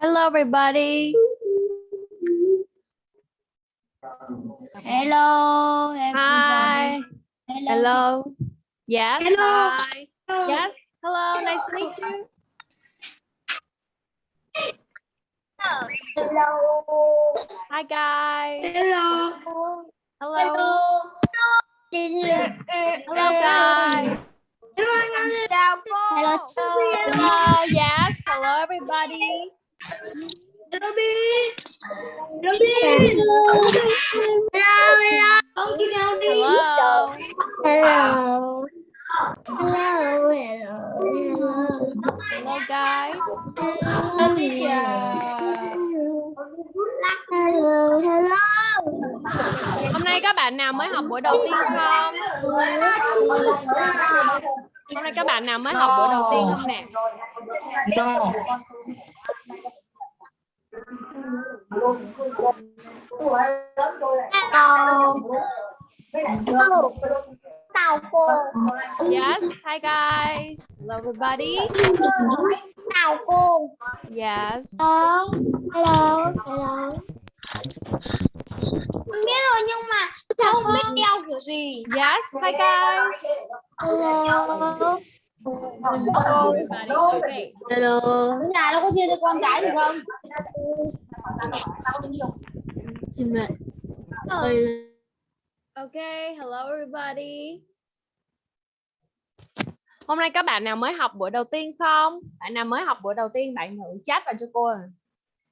Hello everybody. Hello. Hi. Hello. Hello. Yes. Hello. Hi. Yes. Hello. Nice to meet you. Hello. Hi guys. Hello. Hello. Hello guys. Chào cô. Hello. Hello. Yes. Hello everybody. Robin. Robin. Hello. Con kia nào đi. Hello. Hello. Hello, hello, hello. Hello guys. Hello. Hello, hello. Hôm nay các bạn nào mới học buổi đầu tiên không? Hôm nay các bạn nào mới học buổi đầu tiên không nè? No. Hello. Chào cô. Yes. Hi guys. Hello everybody. Chào cô. Yes. Hello. Hello. Hello. Không biết rồi nhưng mà không biết đeo kiểu gì. Yes. Hi guys. Hello. Hello Hello. Ở nhà nó có chia cho con cái gì không? Okay, hello everybody. Hôm nay các bạn nào mới học buổi đầu tiên không? Bạn nào mới học buổi đầu tiên bạn thử chat vào cho cô. à.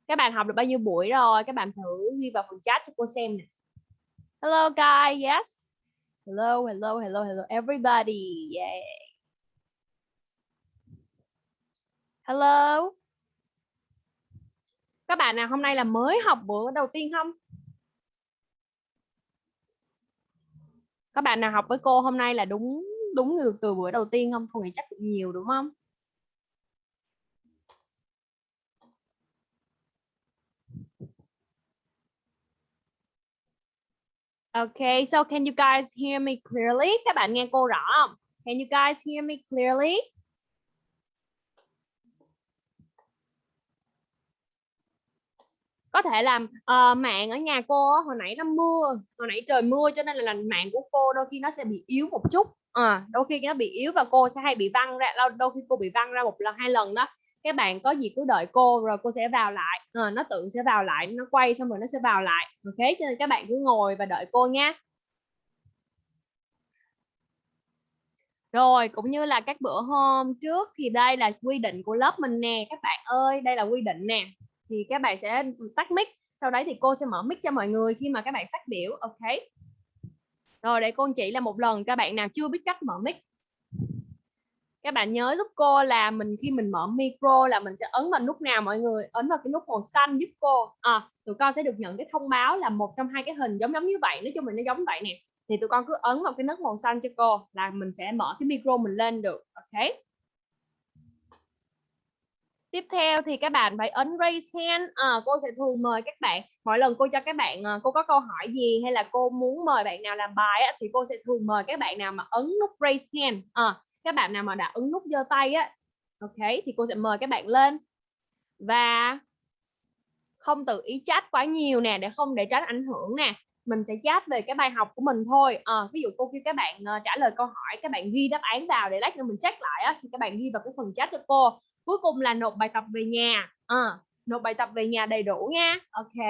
Các bạn học được bao nhiêu buổi rồi? Các bạn thử ghi vào phần chat cho cô xem nè. Hello guys, yes. Hello, hello, hello, hello everybody. Yeah. Hello. Các bạn nào hôm nay là mới học bữa đầu tiên không? Các bạn nào học với cô hôm nay là đúng đúng từ, từ bữa đầu tiên không? Cô nghĩ chắc cũng nhiều đúng không? Okay, so can you guys hear me clearly? Các bạn nghe cô rõ không? Can you guys hear me clearly? có thể là uh, ờ, mạng ở nhà cô hồi nãy nó mưa hồi nãy trời mưa cho nên là, là mạng của cô đôi khi nó sẽ bị yếu một chút à, đôi khi nó bị yếu và cô sẽ hay bị văng ra đôi khi cô bị văng ra một lần hai lần đó các bạn có gì cứ đợi cô rồi cô sẽ vào lại à, nó tự sẽ vào lại nó quay xong rồi nó sẽ vào lại ờ, ok cho nên các bạn cứ ngồi và đợi cô nha Rồi cũng như là các bữa hôm trước thì đây là quy định của lớp mình nè các bạn ơi, đây là quy định nè. Thì các bạn sẽ tắt mic, sau đấy thì cô sẽ mở mic cho mọi người khi mà các bạn phát biểu, ok. Rồi để cô chỉ là một lần các bạn nào chưa biết cách mở mic. Các bạn nhớ giúp cô là mình khi mình mở micro là mình sẽ ấn vào nút nào mọi người, ấn vào cái nút màu xanh giúp cô. À, tụi con sẽ được nhận cái thông báo là một trong hai cái hình giống giống như vậy, nói chung mình nó giống vậy nè. Thì tụi con cứ ấn vào cái nút màu xanh cho cô là mình sẽ mở cái micro mình lên được. Ok? Tiếp theo thì các bạn phải ấn raise hand. À, cô sẽ thường mời các bạn. Mỗi lần cô cho các bạn à, cô có câu hỏi gì hay là cô muốn mời bạn nào làm bài á, thì cô sẽ thường mời các bạn nào mà ấn nút raise hand. À, các bạn nào mà đã ấn nút giơ tay á ok thì cô sẽ mời các bạn lên. Và không tự ý chat quá nhiều nè để không để tránh ảnh hưởng nè. Mình sẽ chat về cái bài học của mình thôi. À, ví dụ cô kêu các bạn uh, trả lời câu hỏi các bạn ghi đáp án vào để lát nữa mình check lại á, thì các bạn ghi vào cái phần chat cho cô. Cuối cùng là nộp bài tập về nhà. À, nộp bài tập về nhà đầy đủ nha. Ok.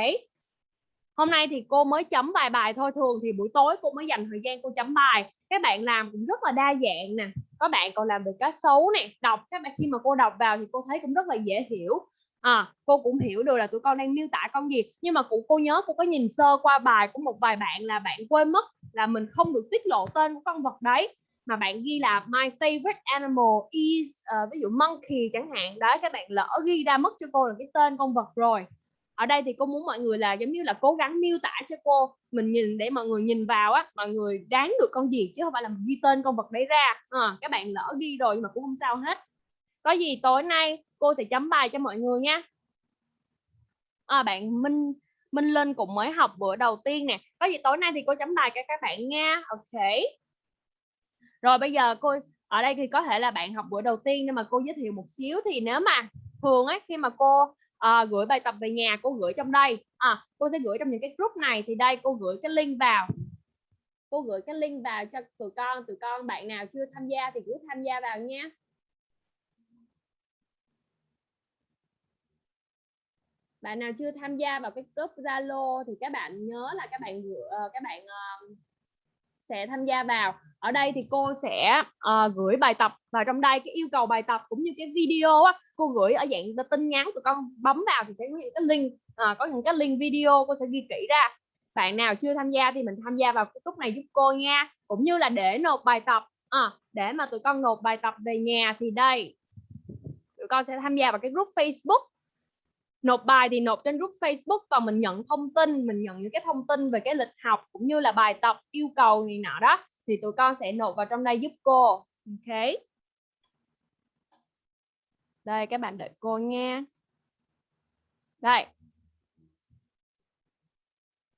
Hôm nay thì cô mới chấm vài bài thôi thường thì buổi tối cô mới dành thời gian cô chấm bài các bạn làm cũng rất là đa dạng nè. Có bạn còn làm về cá sấu nè đọc. Các bạn khi mà cô đọc vào thì cô thấy cũng rất là dễ hiểu. À, cô cũng hiểu được là tụi con đang miêu tả con gì. Nhưng mà cũng cô nhớ cô có nhìn sơ qua bài của một vài bạn là bạn quên mất là mình không được tiết lộ tên của con vật đấy. Mà bạn ghi là my favorite animal is uh, ví dụ monkey chẳng hạn. Đấy các bạn lỡ ghi ra mất cho cô là cái tên con vật rồi ở đây thì cô muốn mọi người là giống như là cố gắng miêu tả cho cô mình nhìn để mọi người nhìn vào á mọi người đáng được con gì chứ không phải là mình ghi tên con vật đấy ra. À, các bạn lỡ ghi rồi nhưng mà cũng không sao hết. Có gì tối nay cô sẽ chấm bài cho mọi người nha. À, bạn Minh Minh Linh cũng mới học bữa đầu tiên nè. Có gì tối nay thì cô chấm bài cho các bạn nha. Ok. Rồi bây giờ cô ở đây thì có thể là bạn học bữa đầu tiên nhưng mà cô giới thiệu một xíu thì nếu mà thường ấy khi mà cô à, gửi bài tập về nhà cô gửi trong đây. À, cô sẽ gửi trong những cái group này thì đây cô gửi cái link vào. Cô gửi cái link vào cho tụi con tụi con bạn nào chưa tham gia thì cứ tham gia vào nha bạn nào chưa tham gia vào cái group Zalo thì các bạn nhớ là các bạn ờ, các bạn ờ, sẽ tham gia vào. Ở đây thì cô sẽ uh, gửi bài tập vào trong đây cái yêu cầu bài tập cũng như cái video á cô gửi ở dạng tin nhắn tụi con bấm vào thì sẽ có những cái link uh, có những cái link video cô sẽ ghi kỹ ra. Bạn nào chưa tham gia thì mình tham gia vào cái lúc này giúp cô nha. Cũng như là để nộp bài tập à, để mà tụi con nộp bài tập về nhà thì đây tụi con sẽ tham gia vào cái group Facebook nộp bài thì nộp trên group Facebook và mình nhận thông tin mình nhận những cái thông tin về cái lịch học cũng như là bài tập yêu cầu gì nọ đó thì tụi con sẽ nộp vào trong đây giúp cô. Ok? Đây các bạn đợi cô nha. Đây.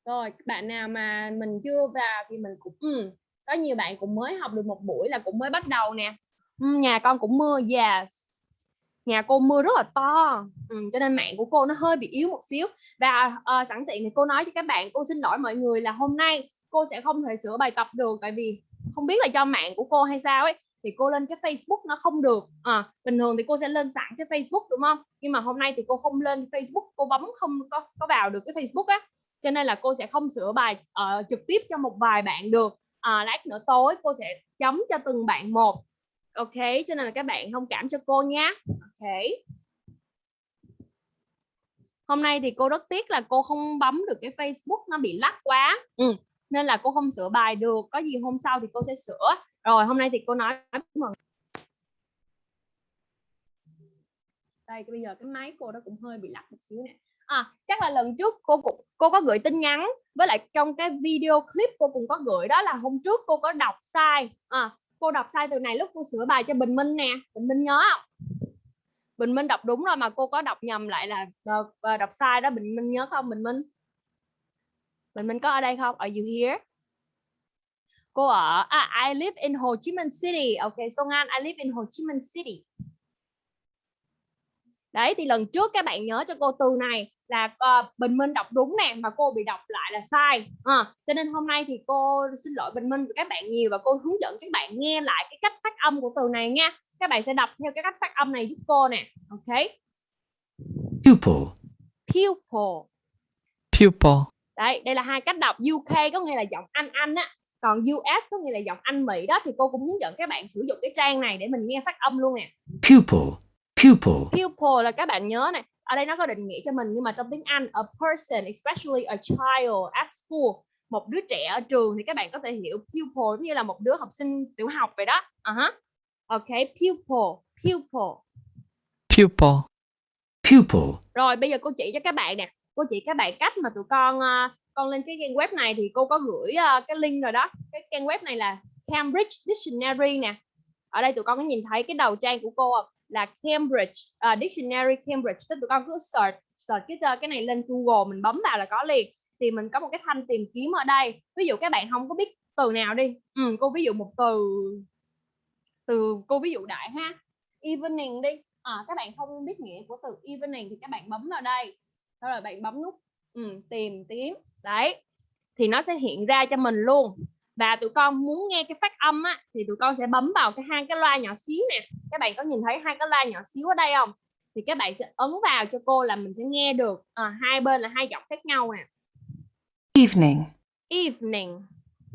Rồi bạn nào mà mình chưa vào thì mình cũng ừ, có nhiều bạn cũng mới học được một buổi là cũng mới bắt đầu nè. Ừ, nhà con cũng mưa yes nhà cô mưa rất là to. Ừ, cho nên mạng của cô nó hơi bị yếu một xíu. Và uh, sẵn tiện thì cô nói cho các bạn cô xin lỗi mọi người là hôm nay cô sẽ không thể sửa bài tập được. Tại vì không biết là do mạng của cô hay sao ấy thì cô lên cái Facebook nó không được. À, bình thường thì cô sẽ lên sẵn cái Facebook đúng không? Nhưng mà hôm nay thì cô không lên Facebook cô bấm không có có vào được cái Facebook á. Cho nên là cô sẽ không sửa bài uh, trực tiếp cho một vài bạn được. À, lát nữa tối cô sẽ chấm cho từng bạn một ok cho nên là các bạn thông cảm cho cô nhé. Ok. Hôm nay thì cô rất tiếc là cô không bấm được cái Facebook nó bị lắc quá. Ừ. nên là cô không sửa bài được. Có gì hôm sau thì cô sẽ sửa. Rồi hôm nay thì cô nói đây bây giờ cái máy cô đó cũng hơi bị lắc một xíu nè. À, chắc là lần trước cô cũng cô có gửi tin nhắn. Với lại trong cái video clip cô cũng có gửi đó là hôm trước cô có đọc sai. À, cô đọc sai từ này lúc cô sửa bài cho Bình Minh nè. Bình Minh nhớ không? Bình Minh đọc đúng rồi mà cô có đọc nhầm lại là ờ, ờ, đọc sai đó. Bình Minh nhớ không Bình Minh? Bình Minh có ở đây không? Are you here? Cô ở à, I live in hồ chí Minh City. Ok Song An I live in hồ chí Minh City. Đấy thì lần trước các bạn nhớ cho cô từ này là uh, Bình Minh đọc đúng nè mà cô bị đọc lại là sai. À, cho nên hôm nay thì cô xin lỗi Bình Minh và các bạn nhiều và cô hướng dẫn các bạn nghe lại cái cách phát âm của từ này nha. Các bạn sẽ đọc theo cái cách phát âm này giúp cô nè. Ok? Pupil. Pupil. Pupil. Đấy đây là hai cách đọc. UK có nghĩa là giọng Anh Anh á. Còn US có nghĩa là giọng Anh Mỹ đó thì cô cũng hướng dẫn các bạn sử dụng cái trang này để mình nghe phát âm luôn nè. Pupil pupil. Pupil là các bạn nhớ này ở đây nó có định nghĩa cho mình nhưng mà trong tiếng Anh a person especially a child at school một đứa trẻ ở trường thì các bạn có thể hiểu pupil như là một đứa học sinh tiểu học vậy đó. Uh -huh. ok pupil pupil. Pupil. Pupil. Rồi bây giờ cô chỉ cho các bạn nè. Cô chỉ các bạn cách mà tụi con uh, con lên cái trang web này thì cô có gửi uh, cái link rồi đó. Cái trang web này là Cambridge Dictionary nè. Ở đây tụi con có nhìn thấy cái đầu trang của cô không là Cambridge uh, Dictionary Cambridge. Tức tụi con cứ search search cái cái này lên Google mình bấm vào là có liền. Thì mình có một cái thanh tìm kiếm ở đây. Ví dụ các bạn không có biết từ nào đi. Ừ, cô ví dụ một từ từ cô ví dụ đại ha. Evening đi. À, các bạn không biết nghĩa của từ evening thì các bạn bấm vào đây. Sau rồi bạn bấm nút ừ, tìm kiếm đấy. Thì nó sẽ hiện ra cho mình luôn và tụi con muốn nghe cái phát âm á thì tụi con sẽ bấm vào cái hai cái loa nhỏ xíu nè. Các bạn có nhìn thấy hai cái loa nhỏ xíu ở đây không? Thì các bạn sẽ ấn vào cho cô là mình sẽ nghe được à, hai bên là hai giọng khác nhau nè. Evening. Evening.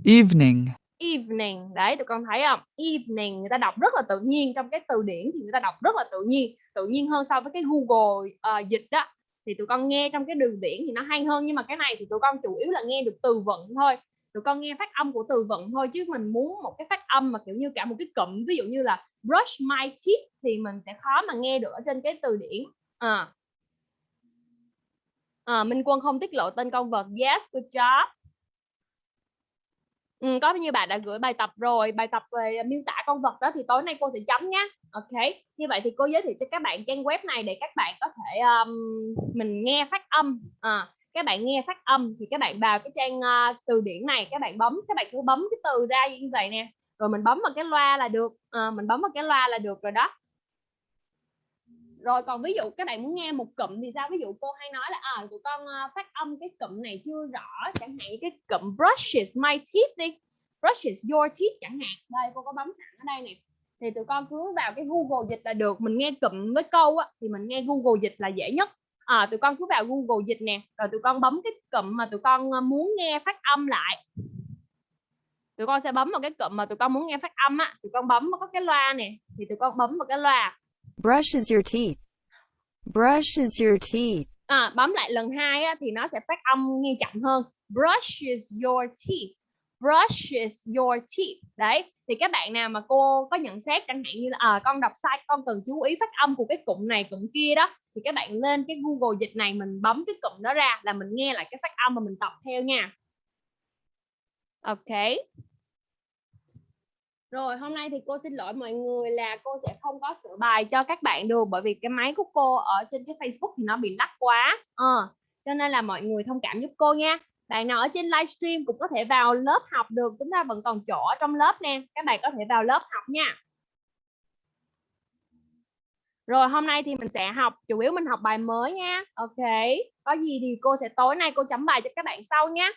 Evening. Evening. Đấy tụi con thấy không? Evening người ta đọc rất là tự nhiên. Trong cái từ điển thì người ta đọc rất là tự nhiên. Tự nhiên hơn so với cái Google uh, dịch đó thì tụi con nghe trong cái đường điển thì nó hay hơn. Nhưng mà cái này thì tụi con chủ yếu là nghe được từ vựng thôi tụi con nghe phát âm của từ vựng thôi chứ mình muốn một cái phát âm mà kiểu như cả một cái cụm ví dụ như là brush my teeth thì mình sẽ khó mà nghe được ở trên cái từ điển. À. À, Minh Quân không tiết lộ tên con vật. Yes good job. Ừ, có như bạn đã gửi bài tập rồi. Bài tập về miêu tả con vật đó thì tối nay cô sẽ chấm nhé ok như vậy thì cô giới thiệu cho các bạn trang web này để các bạn có thể um, mình nghe phát âm. À, các bạn nghe phát âm thì các bạn vào cái trang uh, từ điển này các bạn bấm các bạn cứ bấm cái từ ra như vậy nè. Rồi mình bấm vào cái loa là được à, mình bấm vào cái loa là được rồi đó. Rồi còn ví dụ các bạn muốn nghe một cụm thì sao? Ví dụ cô hay nói là à, tụi con uh, phát âm cái cụm này chưa rõ chẳng hạn như cái cụm brushes my teeth đi brushes your teeth chẳng hạn. Đây cô có bấm sẵn ở đây nè. Thì tụi con cứ vào cái Google dịch là được. Mình nghe cụm với câu á, thì mình nghe Google dịch là dễ nhất à, tụi con cứ vào Google dịch nè rồi tụi con bấm cái cụm mà tụi con muốn nghe phát âm lại. Tụi con sẽ bấm vào cái cụm mà tụi con muốn nghe phát âm á tụi con bấm vào có cái loa nè thì tụi con bấm vào cái loa. Brushes your teeth. Brushes your teeth. À, bấm lại lần hai á, thì nó sẽ phát âm nghe chậm hơn. Brushes your teeth brushes your teeth đấy. Thì các bạn nào mà cô có nhận xét chẳng hạn như là à, con đọc sai con cần chú ý phát âm của cái cụm này cụm kia đó thì các bạn lên cái Google dịch này mình bấm cái cụm đó ra là mình nghe lại cái phát âm mà mình tập theo nha. Ok. Rồi hôm nay thì cô xin lỗi mọi người là cô sẽ không có sửa bài cho các bạn được bởi vì cái máy của cô ở trên cái Facebook thì nó bị lắc quá. Ờ, cho nên là mọi người thông cảm giúp cô nha bạn nào ở trên livestream cũng có thể vào lớp học được chúng ta vẫn còn chỗ trong lớp nè. Các bạn có thể vào lớp học nha. Rồi hôm nay thì mình sẽ học chủ yếu mình học bài mới nha. Ok có gì thì cô sẽ tối nay cô chấm bài cho các bạn sau nhé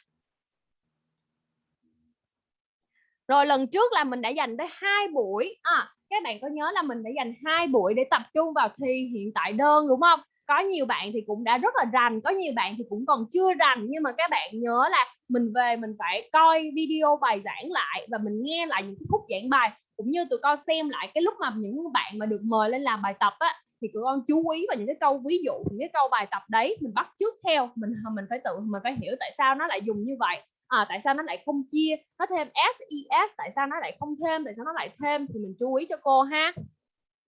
rồi lần trước là mình đã dành tới hai buổi. À, các bạn có nhớ là mình đã dành hai buổi để tập trung vào thi hiện tại đơn đúng không? Có nhiều bạn thì cũng đã rất là rành có nhiều bạn thì cũng còn chưa rành. Nhưng mà các bạn nhớ là mình về mình phải coi video bài giảng lại và mình nghe lại những khúc giảng bài. Cũng như tụi con xem lại cái lúc mà những bạn mà được mời lên làm bài tập á thì tụi con chú ý vào những cái câu ví dụ những cái câu bài tập đấy mình bắt trước theo. Mình mình phải tự mình phải hiểu tại sao nó lại dùng như vậy. À, tại sao nó lại không chia nó thêm ses tại sao nó lại không thêm tại sao nó lại thêm thì mình chú ý cho cô ha.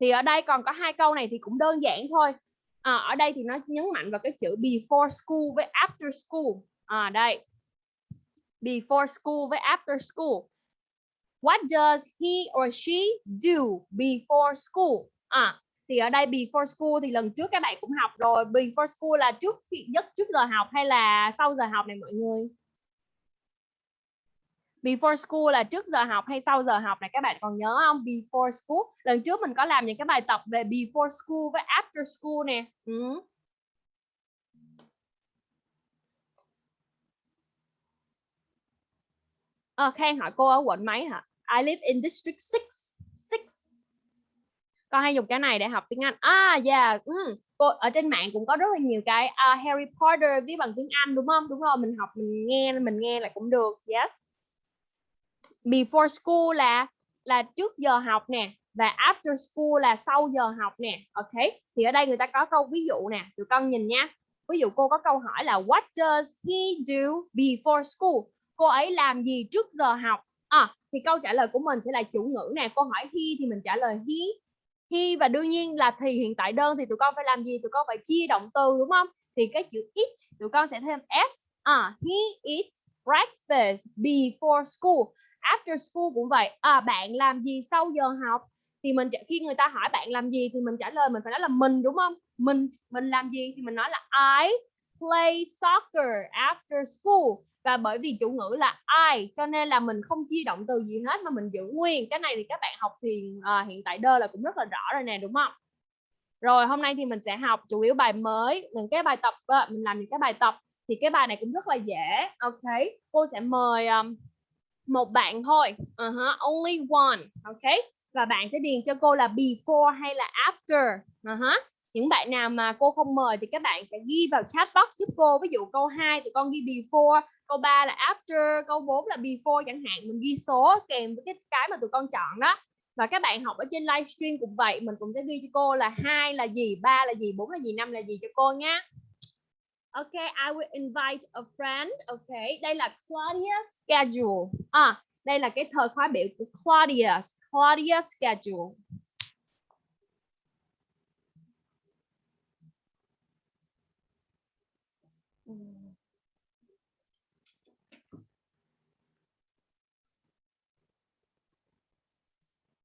Thì ở đây còn có hai câu này thì cũng đơn giản thôi à, ở đây thì nó nhấn mạnh vào cái chữ before school với after school. À đây. Before school với after school. What does he or she do before school? À thì ở đây before school thì lần trước các bạn cũng học rồi. Before school là trước khi nhất trước giờ học hay là sau giờ học này mọi người? Before school là trước giờ học hay sau giờ học này các bạn còn nhớ không? Before school. Lần trước mình có làm những cái bài tập về before school với after school nè. Ừ. à, Khang hỏi cô ở quận mấy hả? I live in district 6 6 con hay dùng cái này để học tiếng Anh. À yeah ừ. cô ở trên mạng cũng có rất là nhiều cái uh, Harry Potter viết bằng tiếng Anh đúng không? Đúng rồi mình học mình nghe mình nghe là cũng được. Yes before school là là trước giờ học nè và after school là sau giờ học nè ok? Thì ở đây người ta có câu ví dụ nè tụi con nhìn nha. Ví dụ cô có câu hỏi là what does he do before school? Cô ấy làm gì trước giờ học? À, thì câu trả lời của mình sẽ là chủ ngữ nè. Cô hỏi he thì mình trả lời he. He và đương nhiên là thì hiện tại đơn thì tụi con phải làm gì? Tụi con phải chia động từ đúng không? Thì cái chữ eat tụi con sẽ thêm s. À, he eats breakfast before school after school cũng vậy. À, bạn làm gì sau giờ học? Thì mình khi người ta hỏi bạn làm gì thì mình trả lời mình phải nói là mình đúng không? Mình mình làm gì thì mình nói là I play soccer after school. Và bởi vì chủ ngữ là I cho nên là mình không chia động từ gì hết mà mình giữ nguyên. Cái này thì các bạn học thì à, hiện tại đơ là cũng rất là rõ rồi nè đúng không? Rồi hôm nay thì mình sẽ học chủ yếu bài mới những cái bài tập à, mình làm những cái bài tập. Thì cái bài này cũng rất là dễ ok? Cô sẽ mời um, một bạn thôi. Uh -huh. only one. Ok? Và bạn sẽ điền cho cô là before hay là after. Uh -huh. những bạn nào mà cô không mời thì các bạn sẽ ghi vào chat box giúp cô. Ví dụ câu 2 tụi con ghi before, câu 3 là after, câu 4 là before chẳng hạn. Mình ghi số kèm với cái cái mà tụi con chọn đó. Và các bạn học ở trên livestream cũng vậy. Mình cũng sẽ ghi cho cô là hai là gì, ba là gì, bốn là gì, năm là gì cho cô nhé Okay, I will invite a friend. Okay, đây là Claudia's schedule. À, đây là cái thời khóa biểu của Claudia's, Claudia's schedule.